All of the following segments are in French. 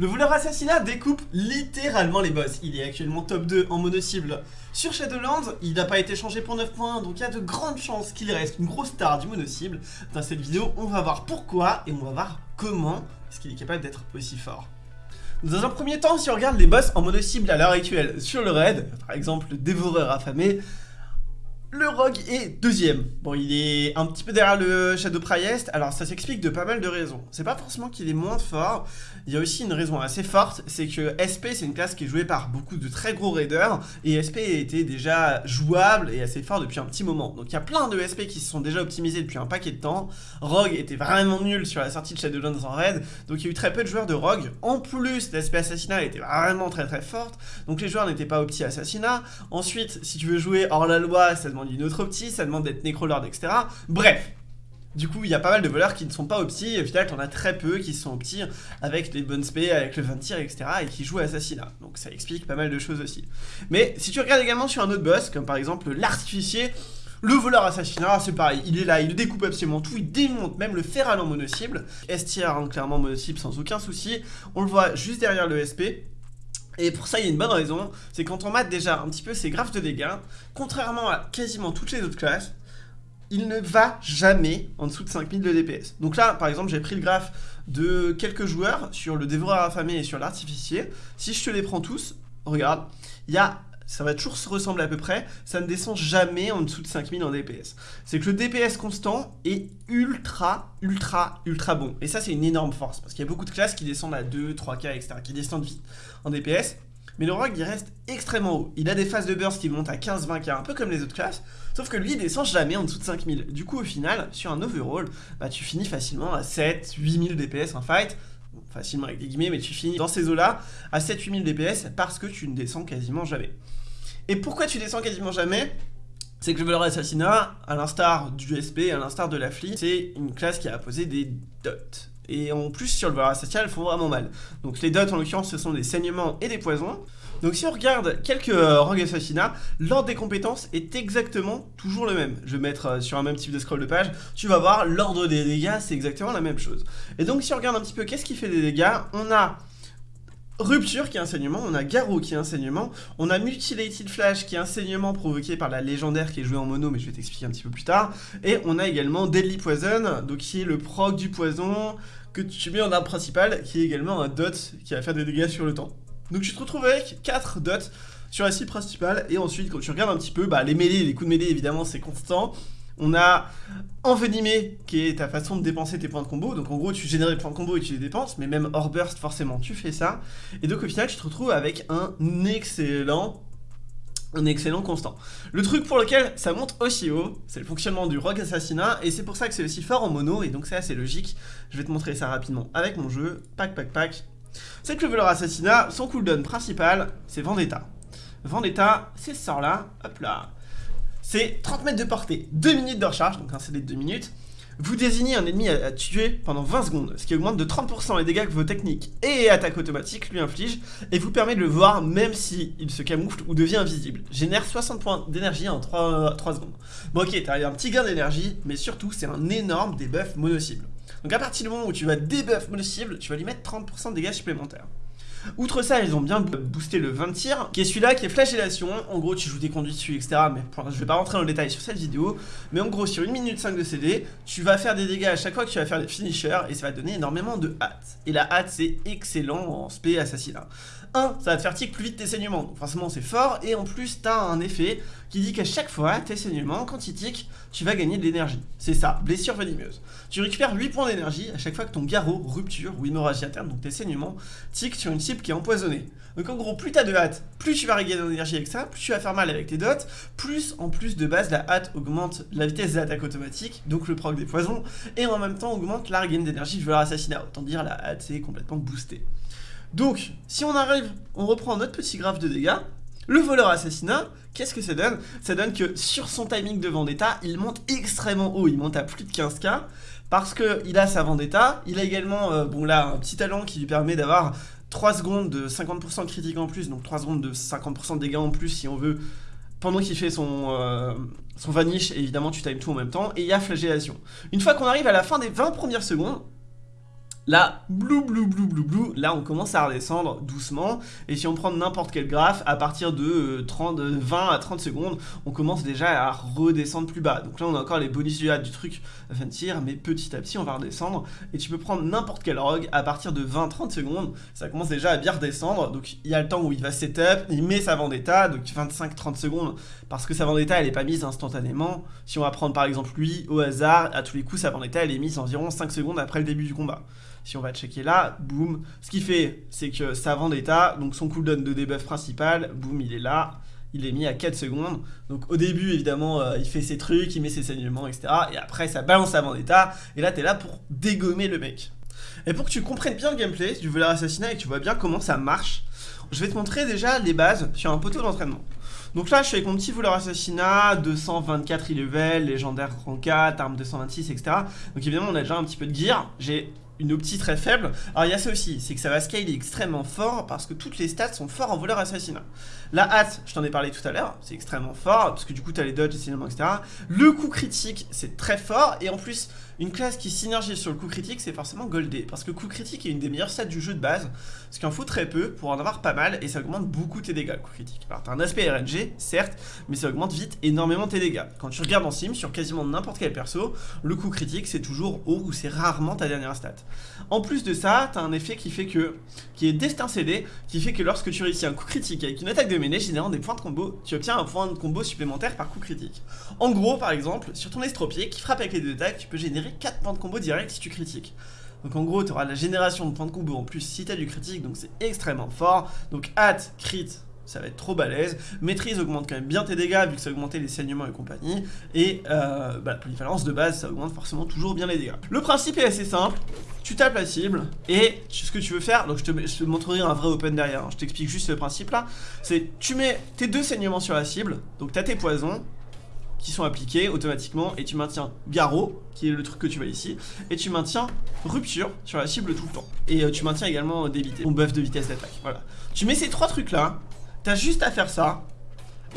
Le voleur assassinat découpe littéralement les boss. Il est actuellement top 2 en mono cible sur Shadowlands. Il n'a pas été changé pour 9 points, donc il y a de grandes chances qu'il reste une grosse star du mono cible. Dans cette vidéo, on va voir pourquoi et on va voir comment est-ce qu'il est capable d'être aussi fort. Dans un premier temps, si on regarde les boss en mono cible à l'heure actuelle sur le raid, par exemple le dévoreur affamé, le Rogue est deuxième. Bon, il est un petit peu derrière le Shadow Priest. Alors, ça s'explique de pas mal de raisons. C'est pas forcément qu'il est moins fort. Il y a aussi une raison assez forte. C'est que SP, c'est une classe qui est jouée par beaucoup de très gros raiders. Et SP était déjà jouable et assez fort depuis un petit moment. Donc, il y a plein de SP qui se sont déjà optimisés depuis un paquet de temps. Rogue était vraiment nul sur la sortie de Shadowlands en raid. Donc, il y a eu très peu de joueurs de Rogue. En plus, l'SP Assassinat était vraiment très très forte. Donc, les joueurs n'étaient pas opti Assassinat. Ensuite, si tu veux jouer hors la loi, ça demande d'une autre opti, ça demande d'être nécrolord, etc. Bref, du coup, il y a pas mal de voleurs qui ne sont pas opti, et au final, t'en as très peu qui sont opti avec les bonnes spé, avec le 20 tir, etc. et qui jouent assassinat. Donc ça explique pas mal de choses aussi. Mais si tu regardes également sur un autre boss, comme par exemple l'artificier, le voleur assassinat, c'est pareil, il est là, il découpe absolument tout, il démonte même le fer à mono-cible. S-tier, hein, clairement mono-cible sans aucun souci. On le voit juste derrière le SP. Et pour ça, il y a une bonne raison, c'est quand on mate déjà un petit peu ses graphes de dégâts, contrairement à quasiment toutes les autres classes, il ne va jamais en dessous de 5000 de DPS. Donc là, par exemple, j'ai pris le graphe de quelques joueurs sur le dévoreur affamé et sur l'artificier. Si je te les prends tous, regarde, il y a ça va toujours se ressembler à peu près, ça ne descend jamais en dessous de 5000 en DPS. C'est que le DPS constant est ultra, ultra, ultra bon. Et ça, c'est une énorme force, parce qu'il y a beaucoup de classes qui descendent à 2, 3K, etc., qui descendent vite en DPS. Mais le rogue, il reste extrêmement haut. Il a des phases de burst qui montent à 15-20k, un peu comme les autres classes, sauf que lui, il descend jamais en dessous de 5000. Du coup, au final, sur un overall, bah, tu finis facilement à 7, 8000 DPS en fight, facilement avec des guillemets, mais tu finis dans ces eaux-là à 7-8000 DPS parce que tu ne descends quasiment jamais. Et pourquoi tu descends quasiment jamais? C'est que le voleur assassinat, à l'instar du SP, à l'instar de la fleet, c'est une classe qui a posé des dots. Et en plus, sur le voleur assassinat, elles font vraiment mal. Donc les dots, en l'occurrence, ce sont des saignements et des poisons. Donc si on regarde quelques euh, assassinats, l'ordre des compétences est exactement toujours le même. Je vais mettre euh, sur un même type de scroll de page, tu vas voir, l'ordre des dégâts, c'est exactement la même chose. Et donc si on regarde un petit peu qu'est-ce qui fait des dégâts, on a Rupture qui est un saignement, on a Garou qui est un saignement, on a Mutilated Flash qui est un saignement provoqué par la légendaire qui est jouée en mono, mais je vais t'expliquer un petit peu plus tard, et on a également Deadly Poison, donc qui est le proc du poison que tu mets en arme principale, qui est également un dot qui va faire des dégâts sur le temps. Donc tu te retrouves avec 4 dots sur la cible principale, et ensuite quand tu regardes un petit peu, bah, les mêlées, les coups de mêlée évidemment c'est constant, on a envenimé, qui est ta façon de dépenser tes points de combo. Donc en gros, tu génères des points de combo et tu les dépenses, mais même hors burst, forcément, tu fais ça. Et donc au final, tu te retrouves avec un excellent un excellent constant. Le truc pour lequel ça monte aussi haut, c'est le fonctionnement du rogue assassinat, et c'est pour ça que c'est aussi fort en mono, et donc c'est assez logique. Je vais te montrer ça rapidement avec mon jeu. Pack, pack, pack. C'est que le voleur assassinat, son cooldown principal, c'est Vendetta. Vendetta, c'est ce sort-là, hop là. C'est 30 mètres de portée, 2 minutes de recharge, donc un CD de 2 minutes. Vous désignez un ennemi à, tuer pendant 20 secondes, ce qui augmente de 30% les dégâts que vos techniques et attaques automatiques lui infligent, et vous permet de le voir même s'il il se camoufle ou devient invisible. Génère 60 points d'énergie en 3, 3, secondes. Bon ok, t'as un petit gain d'énergie, mais surtout c'est un énorme debuff mono-cible. Donc à partir du moment où tu vas debuff mono-cible, tu vas lui mettre 30% de dégâts supplémentaires. Outre ça, ils ont bien boosté le 20 tir, qui est celui-là, qui est flagellation. En gros, tu joues des conduits dessus, etc. Mais je vais pas rentrer dans le détail sur cette vidéo. Mais en gros, sur 1 minute 5 de CD, tu vas faire des dégâts à chaque fois que tu vas faire des finishers, et ça va donner énormément de hâte. Et la hâte, c'est excellent en spé assassinat. 1, ça va te faire tick plus vite tes saignements, donc forcément c'est fort, et en plus t'as un effet qui dit qu'à chaque fois, tes saignements, quand ils tu vas gagner de l'énergie. C'est ça, blessure venimeuse. Tu récupères 8 points d'énergie à chaque fois que ton garrot, rupture ou hémorragie interne, donc tes saignements, tiquent sur une cible qui est empoisonnée. Donc en gros, plus t'as de hâte, plus tu vas regagner de l'énergie avec ça, plus tu vas faire mal avec tes dots, plus en plus de base, la hâte augmente la vitesse d'attaque automatique, donc le proc des poisons, et en même temps augmente la regain d'énergie du voleur assassinat. Autant dire, la hâte c'est complètement boosté. Donc, si on arrive, on reprend notre petit graphe de dégâts, le voleur assassinat, qu'est-ce que ça donne? Ça donne que sur son timing de vendetta, il monte extrêmement haut, il monte à plus de 15k, parce qu'il a sa vendetta, il a également, euh, bon là, un petit talent qui lui permet d'avoir 3 secondes de 50% critique en plus, donc 3 secondes de 50% de dégâts en plus si on veut, pendant qu'il fait son, euh, son vanish, évidemment tu times tout en même temps, et il y a flagellation. Une fois qu'on arrive à la fin des 20 premières secondes, Là, blou blou blou blou blou, là on commence à redescendre doucement. Et si on prend n'importe quel graphe, à partir de 30, euh, 20 à 30 secondes, on commence déjà à redescendre plus bas. Donc là on a encore les bonus du, du truc Frontier, mais petit à petit on va redescendre. Et tu peux prendre n'importe quel rogue, à partir de 20-30 secondes, ça commence déjà à bien redescendre, donc il y a le temps où il va setup, il met sa vendetta, donc 25-30 secondes, parce que sa vendetta elle est pas mise instantanément, si on va prendre par exemple lui au hasard, à tous les coups sa vendetta elle est mise environ 5 secondes après le début du combat. Si on va checker là, boum. Ce qui fait, c'est que sa vendetta, donc son cooldown de debuff principal, boum, il est là. Il est mis à 4 secondes. Donc au début, évidemment, euh, il fait ses trucs, il met ses saignements, etc. Et après, ça balance sa vendetta. Et là, t'es là pour dégommer le mec. Et pour que tu comprennes bien le gameplay, si tu veux et que tu vois bien comment ça marche, je vais te montrer déjà les bases sur un poteau d'entraînement. Donc là, je suis avec mon petit voleur assassinat, 224 e-level, légendaire rang 4, arme 226, etc. Donc évidemment, on a déjà un petit peu de gear. J'ai une optie très faible. Alors il y a ça aussi, c'est que ça va scaler extrêmement fort parce que toutes les stats sont forts en voleur assassinat. La hâte, je t'en ai parlé tout à l'heure, c'est extrêmement fort parce que du coup tu as les dodges, etc. Le coup critique, c'est très fort et en plus, une classe qui synergise sur le coup critique, c'est forcément Goldé. Parce que coup critique est une des meilleures stats du jeu de base, ce qu'il en faut très peu pour en avoir pas mal, et ça augmente beaucoup tes dégâts, le coup critique. Alors t'as un aspect RNG, certes, mais ça augmente vite énormément tes dégâts. Quand tu regardes en sim, sur quasiment n'importe quel perso, le coup critique c'est toujours haut ou c'est rarement ta dernière stat. En plus de ça, t'as un effet qui fait que, qui est destin CD, qui fait que lorsque tu réussis un coup critique avec une attaque de mêlée générant des points de combo, tu obtiens un point de combo supplémentaire par coup critique. En gros, par exemple, sur ton estropié qui frappe avec les deux attaques, tu peux générer 4 points de combo direct si tu critiques. Donc en gros, tu auras la génération de points de combo en plus si tu as du critique, donc c'est extrêmement fort. Donc hâte, crit, ça va être trop balèze. Maîtrise augmente quand même bien tes dégâts vu que ça augmentait les saignements et compagnie. Et euh, bah, la polyvalence de base, ça augmente forcément toujours bien les dégâts. Le principe est assez simple. Tu tapes la cible et ce que tu veux faire, donc je te, je te montrerai un vrai open derrière, hein. je t'explique juste le principe là, c'est tu mets tes deux saignements sur la cible, donc tu as tes poisons, qui sont appliqués automatiquement et tu maintiens garrot qui est le truc que tu vois ici et tu maintiens rupture sur la cible tout le temps. Et euh, tu maintiens également débité ton buff de vitesse d'attaque voilà. Tu mets ces trois trucs là t'as juste à faire ça.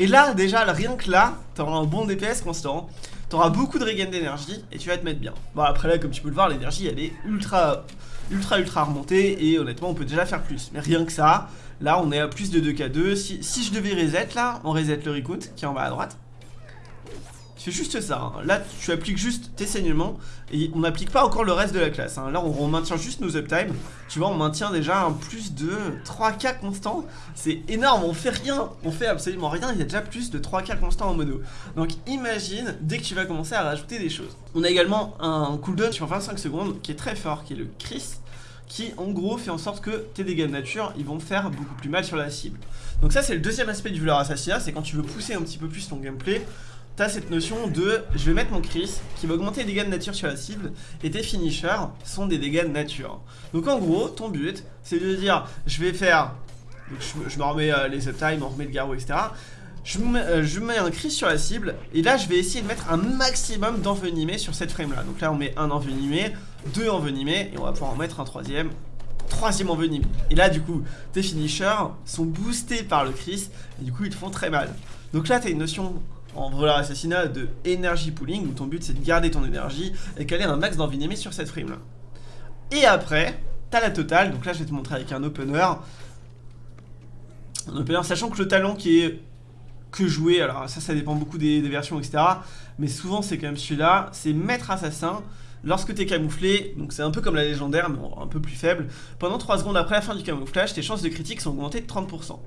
Et là déjà rien que là t'auras un bon DPS constant t'auras beaucoup de regain d'énergie et tu vas te mettre bien. Bon après là comme tu peux le voir l'énergie elle est ultra ultra ultra remontée et honnêtement on peut déjà faire plus. Mais rien que ça là on est à plus de 2k2 si, si je devais reset là on reset le recount qui est en bas à droite fais juste ça, hein. là tu appliques juste tes saignements et on n'applique pas encore le reste de la classe. Hein. Là on, maintient juste nos uptime, tu vois on maintient déjà un plus de 3k constant, c'est énorme, on fait rien, on fait absolument rien, il y a déjà plus de 3k constant en mono. Donc imagine dès que tu vas commencer à rajouter des choses. On a également un cooldown sur 25 secondes qui est très fort, qui est le Chris qui en gros fait en sorte que tes dégâts de nature ils vont faire beaucoup plus mal sur la cible. Donc ça c'est le deuxième aspect du voleur assassinat, c'est quand tu veux pousser un petit peu plus ton gameplay, t'as cette notion de je vais mettre mon Chris qui va augmenter les dégâts de nature sur la cible et tes finishers sont des dégâts de nature. Donc en gros, ton but c'est de dire je vais faire, je, me remets euh, les uptime, on remet le garrot, etc. Je mets, euh, je mets un Chris sur la cible et là je vais essayer de mettre un maximum d'envenimés sur cette frame là. Donc là on met un envenimé, deux envenimés et on va pouvoir en mettre un troisième troisième envenimé. Et là, du coup, tes finishers sont boostés par le Chris et du coup, ils te font très mal. Donc là, tu as une notion en voleur assassinat de énergie pooling où ton but c'est de garder ton énergie et caler un max d'envie sur cette frame là. Et après, t'as la totale, donc là je vais te montrer avec un opener. Un opener, sachant que le talent qui est que jouer, alors ça ça dépend beaucoup des, versions etc. Mais souvent c'est quand même celui-là, c'est maître assassin. Lorsque t'es camouflé, donc c'est un peu comme la légendaire mais un peu plus faible, pendant 3 secondes après la fin du camouflage, tes chances de critique sont augmentées de 30%.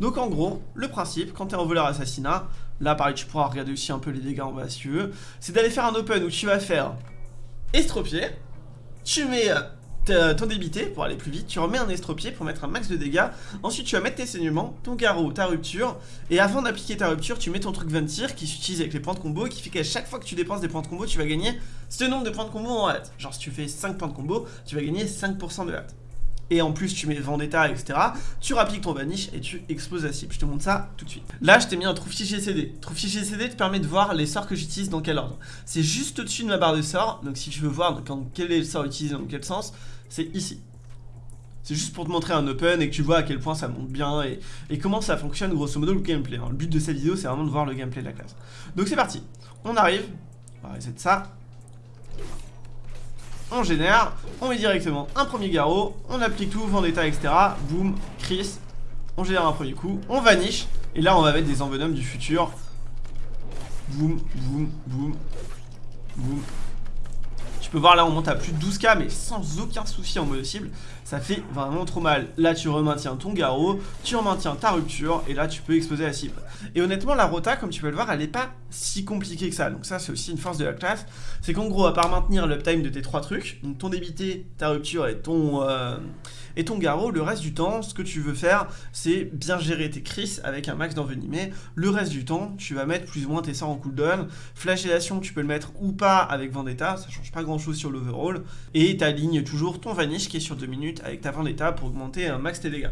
Donc en gros, le principe, quand t'es en voleur assassinat, là pareil tu pourras regarder aussi un peu les dégâts en bas si tu veux, c'est d'aller faire un open où tu vas faire estropié, tu mets ton débité pour aller plus vite, tu remets un estropié pour mettre un max de dégâts, ensuite tu vas mettre tes saignements, ton garrot, ta rupture, et avant d'appliquer ta rupture, tu mets ton truc Ventir qui s'utilise avec les points de combo, qui fait qu'à chaque fois que tu dépenses des points de combo, tu vas gagner ce nombre de points de combo en hâte. Genre si tu fais 5 points de combo, tu vas gagner 5% de hâte et en plus tu mets Vendetta, etc. Tu rappliques ton vanish et tu exploses la cible. Je te montre ça tout de suite. Là, je t'ai mis un trou fichier CD. Trou fichier CD te permet de voir les sorts que j'utilise dans quel ordre. C'est juste au-dessus de ma barre de sorts. Donc si tu veux voir quel est le sort utilisé dans quel sens, c'est ici. C'est juste pour te montrer un open et que tu vois à quel point ça monte bien et, comment ça fonctionne grosso modo le gameplay. Hein. Le but de cette vidéo c'est vraiment de voir le gameplay de la classe. Donc c'est parti. On arrive. On va reset ça. On génère, on met directement un premier garrot, on applique tout, Vendetta, etc. Boum, Chris, on génère un premier coup, on vanish, et là on va mettre des envenoms du futur. Boum, boum, boum, boum, tu peux voir là on monte à plus de 12k mais sans aucun souci en mode cible. Ça fait vraiment trop mal. Là tu remaintiens ton garrot, tu remaintiens ta rupture et là tu peux exploser la cible. Et honnêtement la rota comme tu peux le voir elle est pas si compliquée que ça. Donc ça c'est aussi une force de la classe. C'est qu'en gros à part maintenir l'uptime de tes trois trucs ton débité, ta rupture et ton... Euh, et ton garrot, le reste du temps, ce que tu veux faire, c'est bien gérer tes crises avec un max d'envenimé. Le reste du temps, tu vas mettre plus ou moins tes sorts en cooldown. Flagellation, tu peux le mettre ou pas avec Vendetta, ça change pas grand chose sur l'overall. Et tu alignes toujours ton Vanish qui est sur 2 minutes avec ta Vendetta pour augmenter un max tes dégâts.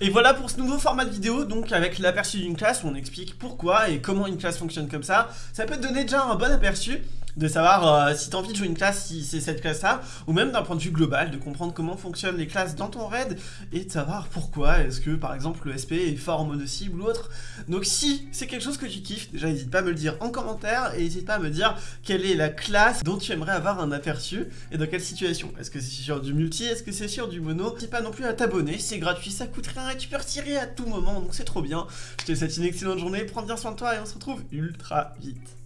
Et voilà pour ce nouveau format de vidéo, donc avec l'aperçu d'une classe où on explique pourquoi et comment une classe fonctionne comme ça. Ça peut te donner déjà un bon aperçu de savoir euh, si tu as envie de jouer une classe, si c'est cette classe-là, ou même d'un point de vue global, de comprendre comment fonctionnent les classes dans ton raid, et de savoir pourquoi est-ce que, par exemple, le SP est fort en mono cible ou autre. Donc si c'est quelque chose que tu kiffes, déjà n'hésite pas à me le dire en commentaire, et n'hésite pas à me dire quelle est la classe dont tu aimerais avoir un aperçu, et dans quelle situation. Est-ce que c'est sur du multi, est-ce que c'est sur du mono? N'hésite pas non plus à t'abonner, c'est gratuit, ça coûte rien, et tu peux retirer à tout moment, donc c'est trop bien. Je te souhaite une excellente journée, prends bien soin de toi, et on se retrouve ultra vite.